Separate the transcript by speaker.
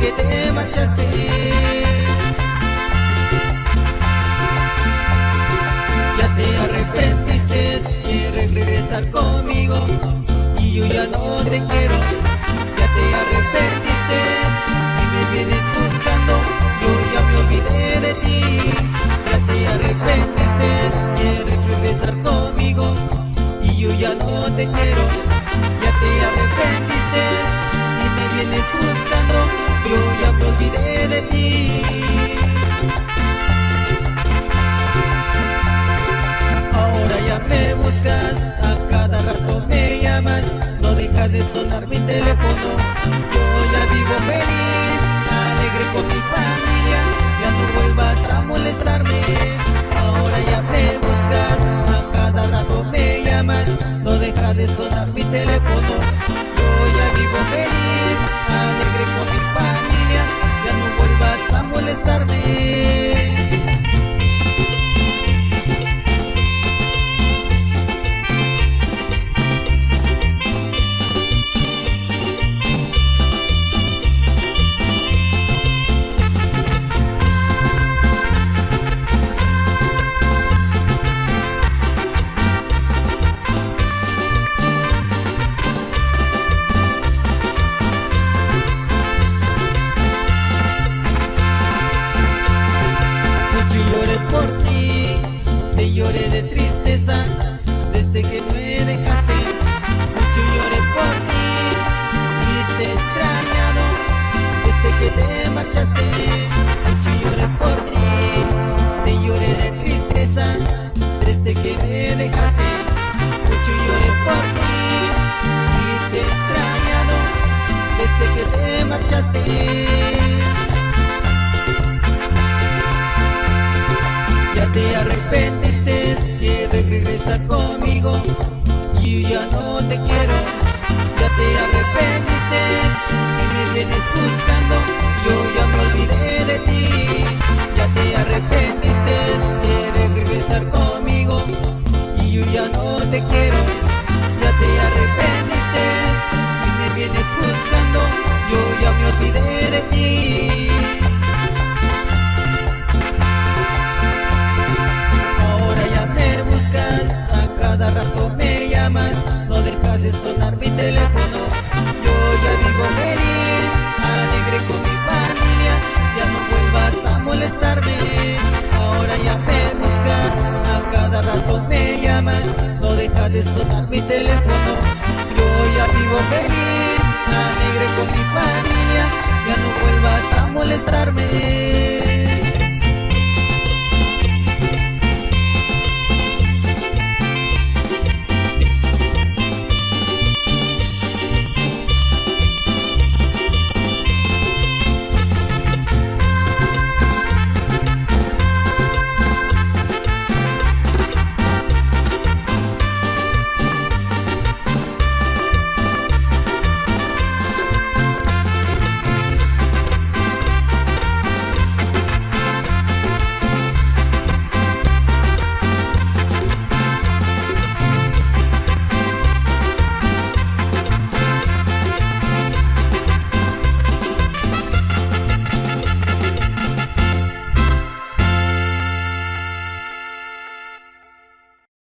Speaker 1: que te marchaste. Ya te arrepentiste, quieres regresar conmigo Y yo ya no dejaste, mucho lloré por ti y te he extrañado desde que te marchaste. Ya te arrepentiste, quieres regresar conmigo y ya no te quiero. Ya te arrepentiste y me vienes teléfono. Yo ya vivo feliz, alegre con mi familia. Ya no vuelvas a molestarme.